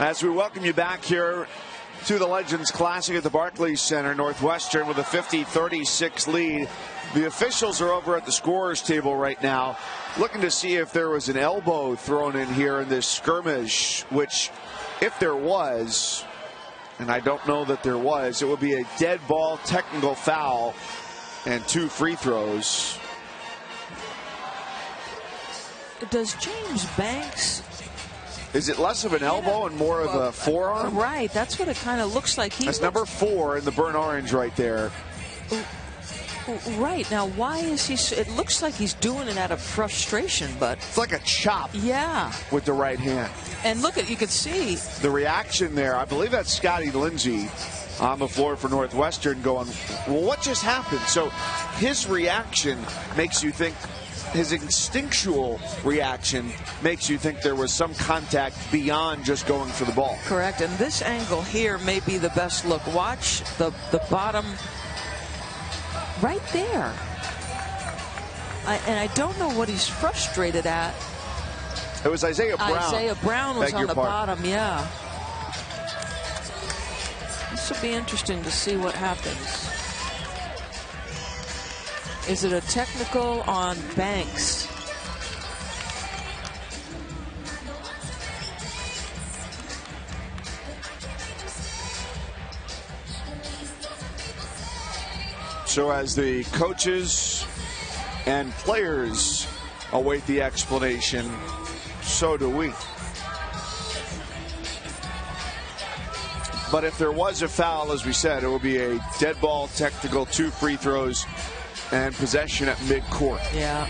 As we welcome you back here to the Legends Classic at the Barclays Center, Northwestern with a 50-36 lead. The officials are over at the scorers table right now, looking to see if there was an elbow thrown in here in this skirmish, which, if there was, and I don't know that there was, it would be a dead ball technical foul and two free throws. Does James Banks is it less of an elbow and more of a forearm? Right, that's what it kind of looks like. He that's number four in the burnt orange right there. Right now, why is he? It looks like he's doing it out of frustration, but it's like a chop. Yeah, with the right hand. And look at you can see the reaction there. I believe that's Scottie Lindsey on the floor for Northwestern, going, "Well, what just happened?" So his reaction makes you think his instinctual reaction makes you think there was some contact beyond just going for the ball. Correct. And this angle here may be the best look. Watch the, the bottom right there. I, and I don't know what he's frustrated at. It was Isiah Brown. Isiah Brown was on the bottom, yeah. Will be interesting to see what happens. Is it a technical on Banks? So as the coaches and players await the explanation, so do we. But if there was a foul, as we said, it would be a dead ball technical, two free throws, and possession at midcourt. Yeah.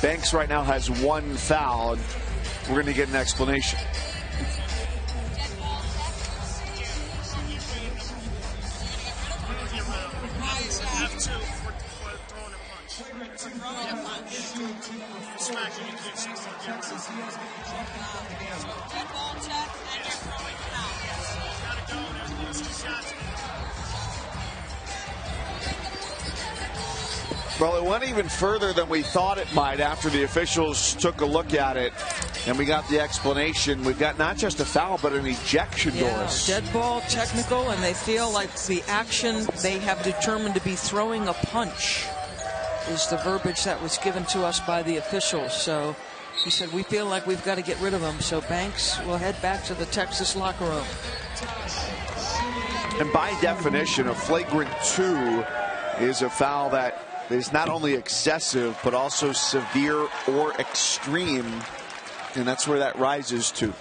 Banks right now has one foul, we're going to get an explanation. Well, it went even further than we thought it might after the officials took a look at it and we got the explanation. We've got not just a foul, but an ejection, yeah, Doris. Dead ball, technical, and they feel like the action they have determined to be throwing a punch is the verbiage that was given to us by the officials. So he said, we feel like we've got to get rid of him. So Banks will head back to the Texas locker room. And by definition, a flagrant two is a foul that is not only excessive, but also severe or extreme. And that's where that rises to.